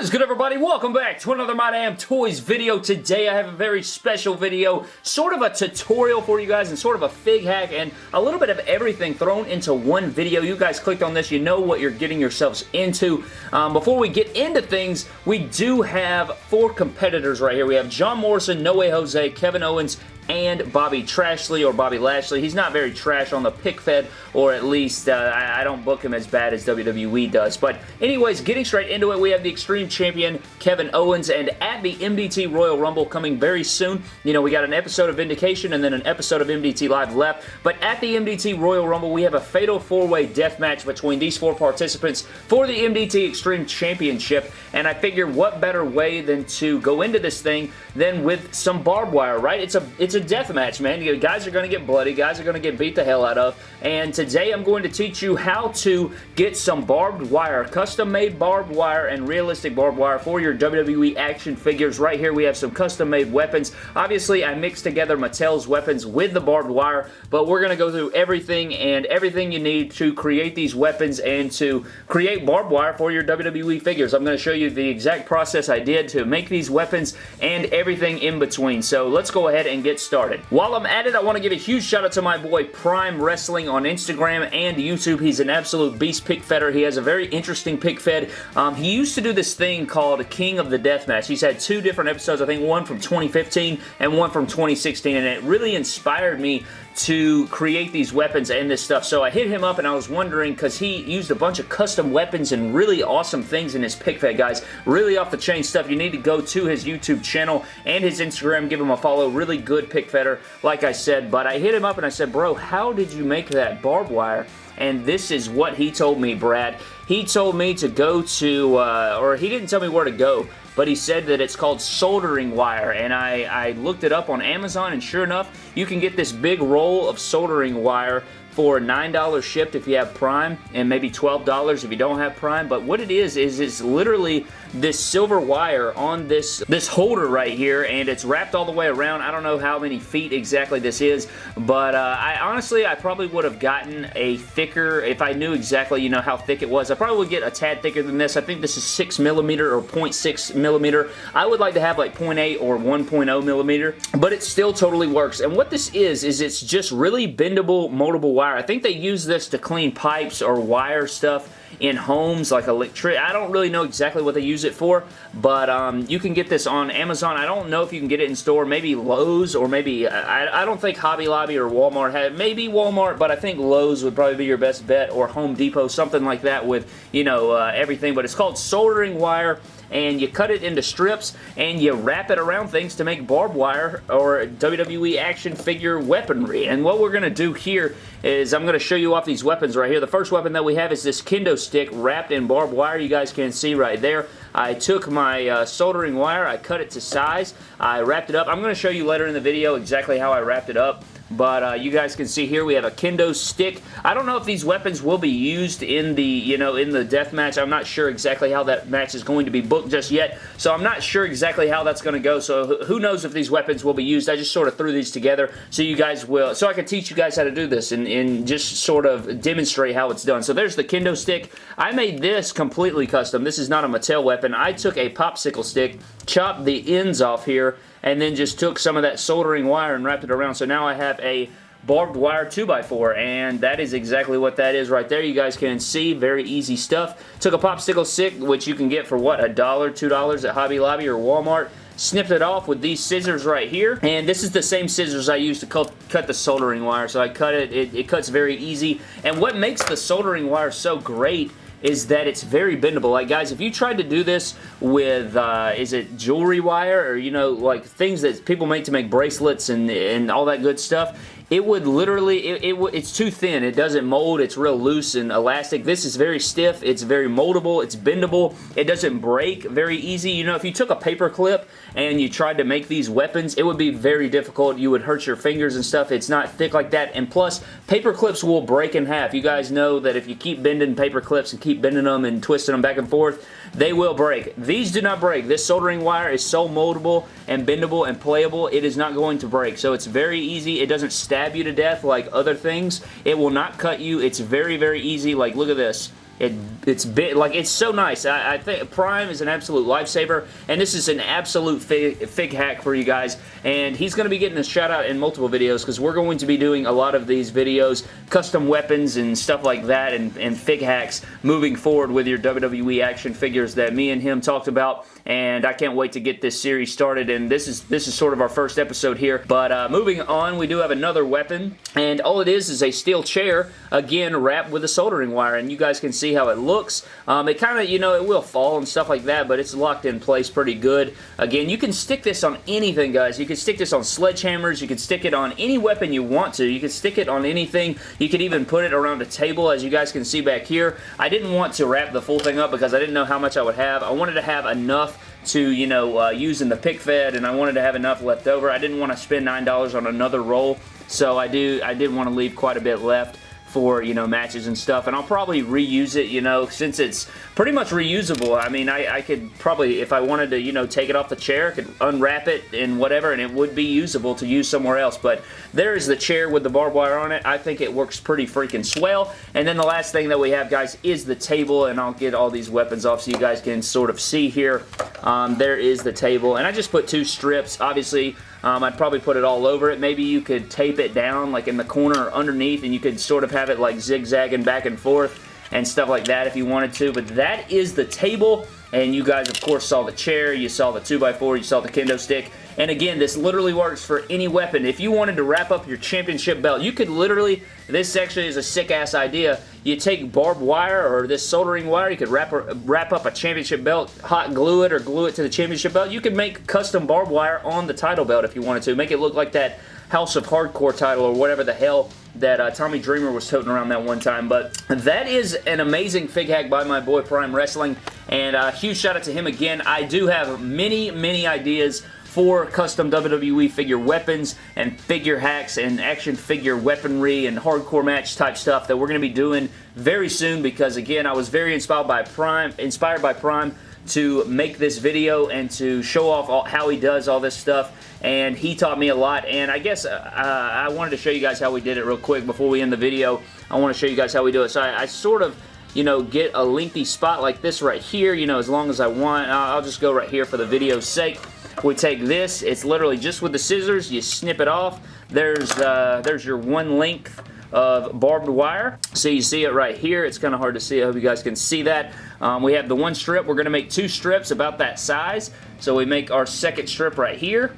Is good everybody? Welcome back to another My Damn Toys video. Today I have a very special video, sort of a tutorial for you guys and sort of a fig hack and a little bit of everything thrown into one video. You guys clicked on this, you know what you're getting yourselves into. Um, before we get into things, we do have four competitors right here. We have John Morrison, No Way Jose, Kevin Owens, and Bobby Trashley or Bobby Lashley. He's not very trash on the pick fed, or at least uh, I, I, don't book him as bad as WWE does. But anyways, getting straight into it, we have the Extreme Champion Kevin Owens, and at the MDT Royal Rumble coming very soon. You know, we got an episode of Vindication and then an episode of MDT Live left. But at the MDT Royal Rumble, we have a fatal four-way death match between these four participants for the MDT Extreme Championship. And I figure what better way than to go into this thing than with some barbed wire, right? It's a it's a a death match, man. You guys are going to get bloody. Guys are going to get beat the hell out of. And today I'm going to teach you how to get some barbed wire, custom-made barbed wire and realistic barbed wire for your WWE action figures. Right here we have some custom-made weapons. Obviously, I mixed together Mattel's weapons with the barbed wire, but we're going to go through everything and everything you need to create these weapons and to create barbed wire for your WWE figures. I'm going to show you the exact process I did to make these weapons and everything in between. So let's go ahead and get started. While I'm at it, I want to give a huge shout out to my boy Prime Wrestling on Instagram and YouTube. He's an absolute beast pick fedder. He has a very interesting pick fed. Um, he used to do this thing called King of the Deathmatch. He's had two different episodes, I think one from 2015 and one from 2016, and it really inspired me to create these weapons and this stuff. So I hit him up and I was wondering because he used a bunch of custom weapons and really awesome things in his pick fed, guys. Really off the chain stuff. You need to go to his YouTube channel and his Instagram. Give him a follow. Really good pick fedder, like I said. But I hit him up and I said, bro, how did you make that barbed wire? and this is what he told me, Brad. He told me to go to, uh, or he didn't tell me where to go, but he said that it's called soldering wire, and I, I looked it up on Amazon, and sure enough, you can get this big roll of soldering wire for $9 shipped if you have Prime and maybe $12 if you don't have Prime. But what it is, is it's literally this silver wire on this, this holder right here and it's wrapped all the way around. I don't know how many feet exactly this is, but uh, I honestly, I probably would have gotten a thicker, if I knew exactly, you know, how thick it was. I probably would get a tad thicker than this. I think this is 6 millimeter or 0.6 millimeter. I would like to have like 0.8 or 1.0 millimeter, but it still totally works. And what this is, is it's just really bendable, moldable wire. I think they use this to clean pipes or wire stuff in homes like electric. I don't really know exactly what they use it for, but um, you can get this on Amazon. I don't know if you can get it in store. Maybe Lowe's or maybe, I, I don't think Hobby Lobby or Walmart have, maybe Walmart, but I think Lowe's would probably be your best bet or Home Depot, something like that with, you know, uh, everything. But it's called soldering wire and you cut it into strips and you wrap it around things to make barbed wire or WWE action figure weaponry. And what we're going to do here is I'm going to show you off these weapons right here. The first weapon that we have is this kendo stick wrapped in barbed wire. You guys can see right there. I took my uh, soldering wire, I cut it to size, I wrapped it up. I'm going to show you later in the video exactly how I wrapped it up. But uh, you guys can see here we have a kendo stick. I don't know if these weapons will be used in the, you know, in the death match. I'm not sure exactly how that match is going to be booked just yet. So I'm not sure exactly how that's going to go. So who knows if these weapons will be used. I just sort of threw these together so you guys will, so I can teach you guys how to do this and, and just sort of demonstrate how it's done. So there's the kendo stick. I made this completely custom. This is not a Mattel weapon. I took a popsicle stick, chopped the ends off here, and then just took some of that soldering wire and wrapped it around. So now I have a barbed wire 2x4 and that is exactly what that is right there. You guys can see very easy stuff. Took a popsicle stick which you can get for what a dollar two dollars at Hobby Lobby or Walmart. Snipped it off with these scissors right here and this is the same scissors I used to cut, the soldering wire. So I cut it, it it cuts very easy. And what makes the soldering wire so great is that it's very bendable. Like, guys, if you tried to do this with, uh, is it jewelry wire or, you know, like things that people make to make bracelets and, and all that good stuff, it would literally, it, it, it's too thin. It doesn't mold. It's real loose and elastic. This is very stiff. It's very moldable. It's bendable. It doesn't break very easy. You know, if you took a paper clip and you tried to make these weapons, it would be very difficult. You would hurt your fingers and stuff. It's not thick like that. And plus, paper clips will break in half. You guys know that if you keep bending paper clips and keep bending them and twisting them back and forth, they will break. These do not break. This soldering wire is so moldable and bendable and playable, it is not going to break. So it's very easy. It doesn't stab you to death like other things. It will not cut you. It's very, very easy. Like, look at this. It, it's bit like it's so nice. I, I, think Prime is an absolute lifesaver, and this is an absolute fig, fig hack for you guys. And he's going to be getting a shout out in multiple videos because we're going to be doing a lot of these videos, custom weapons and stuff like that, and, and fig hacks moving forward with your WWE action figures that me and him talked about and I can't wait to get this series started and this is this is sort of our first episode here but uh, moving on we do have another weapon and all it is is a steel chair again wrapped with a soldering wire and you guys can see how it looks. Um, it kind of you know it will fall and stuff like that but it's locked in place pretty good. Again you can stick this on anything guys. You can stick this on sledgehammers. You can stick it on any weapon you want to. You can stick it on anything. You could even put it around a table as you guys can see back here. I didn't want to wrap the full thing up because I didn't know how much I would have. I wanted to have enough to, you know, uh, use in the pick fed and I wanted to have enough left over. I didn't want to spend $9 on another roll, so I do I did want to leave quite a bit left for, you know, matches and stuff. And I'll probably reuse it, you know, since it's pretty much reusable. I mean, I, I could probably, if I wanted to, you know, take it off the chair, could unwrap it and whatever, and it would be usable to use somewhere else. But there is the chair with the barbed wire on it. I think it works pretty freaking swell. And then the last thing that we have, guys, is the table. And I'll get all these weapons off so you guys can sort of see here. Um, there is the table. And I just put two strips. Obviously, um, I'd probably put it all over it. Maybe you could tape it down like in the corner or underneath and you could sort of have it like zigzagging back and forth and stuff like that if you wanted to. But that is the table. And you guys, of course, saw the chair, you saw the 2x4, you saw the kendo stick. And again, this literally works for any weapon. If you wanted to wrap up your championship belt, you could literally, this actually is a sick-ass idea. You take barbed wire or this soldering wire, you could wrap, wrap up a championship belt, hot glue it or glue it to the championship belt. You could make custom barbed wire on the title belt if you wanted to. Make it look like that House of Hardcore title or whatever the hell that uh, Tommy Dreamer was toting around that one time. But that is an amazing fig hack by my boy Prime Wrestling. And a uh, huge shout out to him again. I do have many, many ideas for custom WWE figure weapons and figure hacks and action figure weaponry and hardcore match type stuff that we're going to be doing very soon because again I was very inspired by Prime inspired by Prime to make this video and to show off all, how he does all this stuff and he taught me a lot and I guess uh, I wanted to show you guys how we did it real quick before we end the video I want to show you guys how we do it so I, I sort of you know, get a lengthy spot like this right here, you know, as long as I want. I'll just go right here for the video's sake. We take this, it's literally just with the scissors, you snip it off. There's, uh, there's your one length of barbed wire. So you see it right here. It's kind of hard to see. I hope you guys can see that. Um, we have the one strip. We're going to make two strips about that size. So we make our second strip right here.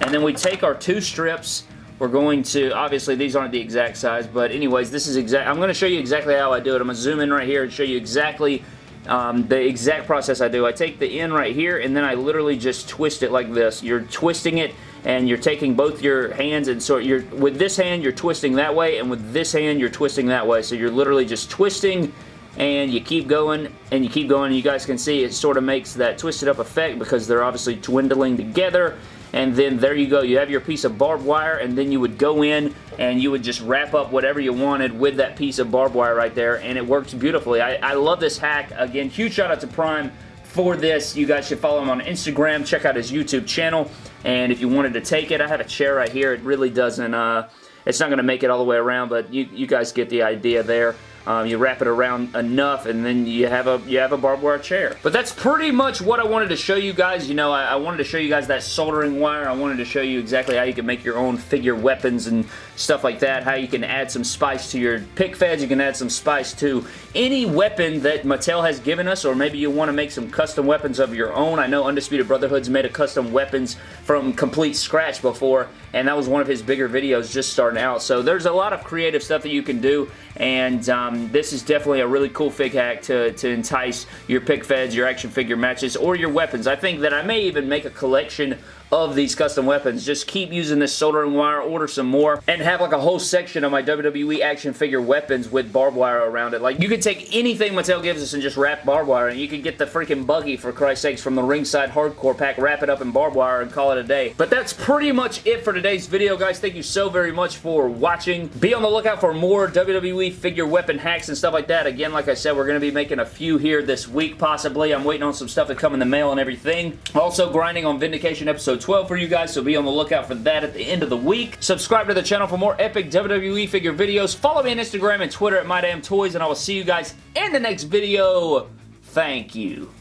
And then we take our two strips we're going to, obviously these aren't the exact size, but anyways, this is exact, I'm going to show you exactly how I do it. I'm going to zoom in right here and show you exactly um, the exact process I do. I take the end right here and then I literally just twist it like this. You're twisting it and you're taking both your hands and so you're with this hand you're twisting that way and with this hand you're twisting that way. So you're literally just twisting and you keep going and you keep going and you guys can see it sort of makes that twisted up effect because they're obviously dwindling together and then there you go. You have your piece of barbed wire, and then you would go in and you would just wrap up whatever you wanted with that piece of barbed wire right there, and it works beautifully. I, I love this hack. Again, huge shout out to Prime for this. You guys should follow him on Instagram. Check out his YouTube channel, and if you wanted to take it, I have a chair right here. It really doesn't... Uh, it's not going to make it all the way around, but you, you guys get the idea there. Um, you wrap it around enough and then you have a you have a barbed wire chair. But that's pretty much what I wanted to show you guys. You know, I, I, wanted to show you guys that soldering wire. I wanted to show you exactly how you can make your own figure weapons and stuff like that. How you can add some spice to your pick feds. You can add some spice to any weapon that Mattel has given us or maybe you want to make some custom weapons of your own. I know Undisputed Brotherhood's made a custom weapons from complete scratch before and that was one of his bigger videos just starting out. So there's a lot of creative stuff that you can do, and um, this is definitely a really cool fig hack to, to entice your pick feds, your action figure matches, or your weapons. I think that I may even make a collection of these custom weapons. Just keep using this soldering wire, order some more, and have like a whole section of my WWE action figure weapons with barbed wire around it. Like, you could take anything Mattel gives us and just wrap barbed wire, and you could get the freaking buggy, for Christ's sakes, from the ringside hardcore pack, wrap it up in barbed wire, and call it a day. But that's pretty much it for today's video, guys. Thank you so very much for watching. Be on the lookout for more WWE figure weapon hacks and stuff like that. Again, like I said, we're going to be making a few here this week, possibly. I'm waiting on some stuff to come in the mail and everything. Also, grinding on Vindication episode 12 for you guys, so be on the lookout for that at the end of the week. Subscribe to the channel for more epic WWE figure videos. Follow me on Instagram and Twitter at MyDamnToys, and I will see you guys in the next video. Thank you.